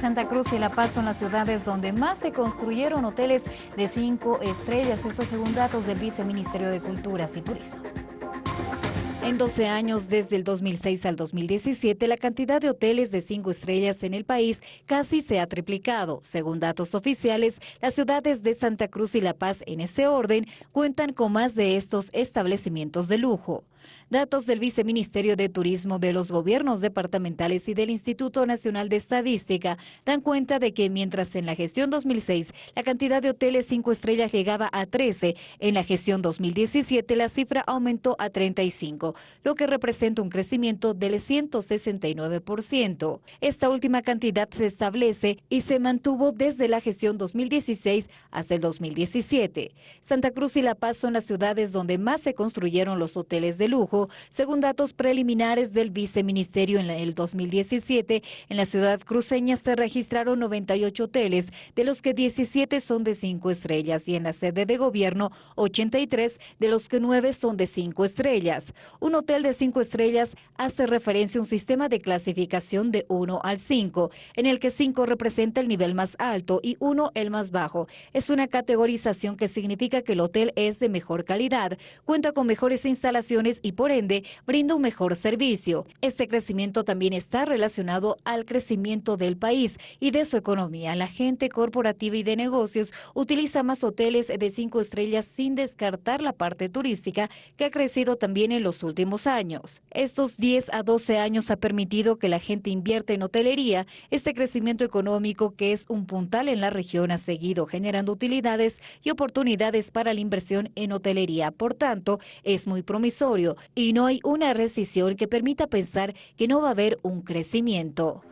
Santa Cruz y La Paz son las ciudades donde más se construyeron hoteles de cinco estrellas, esto según datos del Viceministerio de Culturas y Turismo. En 12 años, desde el 2006 al 2017, la cantidad de hoteles de cinco estrellas en el país casi se ha triplicado. Según datos oficiales, las ciudades de Santa Cruz y La Paz, en ese orden, cuentan con más de estos establecimientos de lujo. Datos del Viceministerio de Turismo de los gobiernos departamentales y del Instituto Nacional de Estadística dan cuenta de que mientras en la gestión 2006 la cantidad de hoteles cinco estrellas llegaba a 13, en la gestión 2017 la cifra aumentó a 35, lo que representa un crecimiento del 169%. Esta última cantidad se establece y se mantuvo desde la gestión 2016 hasta el 2017. Santa Cruz y La Paz son las ciudades donde más se construyeron los hoteles de lujo según datos preliminares del viceministerio en el 2017, en la ciudad cruceña se registraron 98 hoteles, de los que 17 son de 5 estrellas y en la sede de gobierno 83, de los que 9 son de 5 estrellas. Un hotel de 5 estrellas hace referencia a un sistema de clasificación de 1 al 5, en el que 5 representa el nivel más alto y 1 el más bajo. Es una categorización que significa que el hotel es de mejor calidad, cuenta con mejores instalaciones y por ende brinda un mejor servicio. Este crecimiento también está relacionado al crecimiento del país y de su economía. La gente corporativa y de negocios utiliza más hoteles de cinco estrellas sin descartar la parte turística que ha crecido también en los últimos años. Estos 10 a 12 años ha permitido que la gente invierta en hotelería. Este crecimiento económico que es un puntal en la región ha seguido generando utilidades y oportunidades para la inversión en hotelería. Por tanto, es muy promisorio y no hay una recesión que permita pensar que no va a haber un crecimiento.